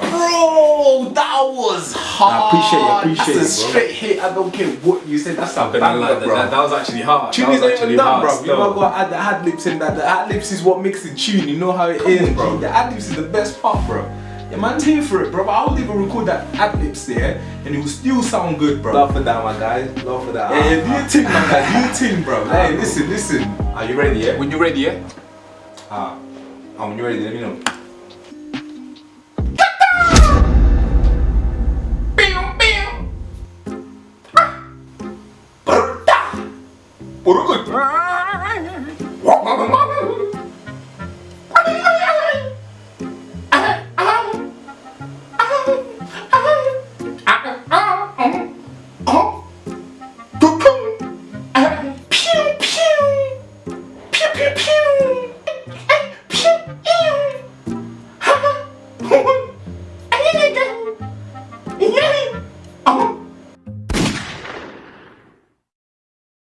Bro, that was hard. I appreciate it, I appreciate That's a it, bro. straight hit. I don't care what you said. That's a I'm gonna banger, lie, that, bro. that, that was actually hard. Tune that is was not actually even done, hard bro. You still. know got to add the ad libs in that. The ad libs is what makes the tune. You know how it it is, bro. The ad libs is the best part, bro. Yeah, man's here for it, bro. I would even record that ad libs there, and it will still sound good, bro. Love for that, my guys. Love for that. Yeah, yeah, do your thing, man. guy. Do your thing, bro. Hey, listen, listen. Are you ready? Yeah. When you ready, yeah? Ah, uh, when you're ready, let me know. 모르고 있지 두통? 어? 피웅 피웅. 피웅 피웅.